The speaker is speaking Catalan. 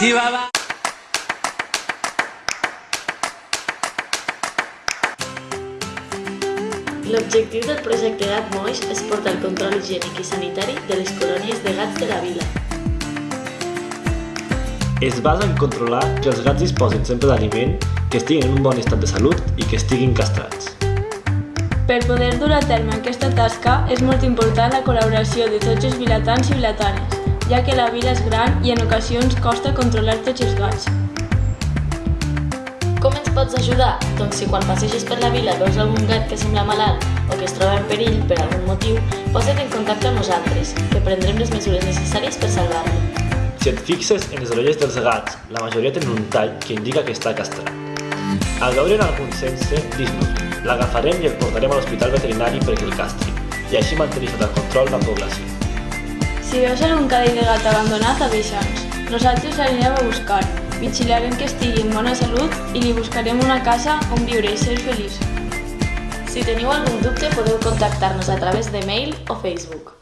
Sí, va, va. L'objectiu del projecte Gat Moix és portar el control higiènic i sanitari de les colònies de gats de la vila. Es basa en controlar que els gats disposin sempre d'aliment, que estiguin en un bon estat de salut i que estiguin castrats. Per poder dur a terme aquesta tasca és molt important la col·laboració de tots els vilatans i vilatanes, ja que la vila és gran i en ocasions costa controlar tots els gats. Com ens pots ajudar? Doncs si quan passeges per la vila veus algun gat que sembla malalt o que es troba en perill per algun motiu, posa't en contacte amb nosaltres, que prendrem les mesures necessàries per salvar-lo. Si et fixes en les orelles dels gats, la majoria tenen un tall que indica que està castrat. Al veure'n algun sense, dis-nos, l'agafarem i el portarem a l'hospital veterinari perquè el castri, i així mantenir sota control la població. Si veus algun cadell de gat abandonat, avisa'ns. Nosaltres l'anirem a buscar, vigilarem que estigui en bona salut i li buscarem una casa on viure i ser feliç. Si teniu algun dubte podeu contactar-nos a través de mail o Facebook.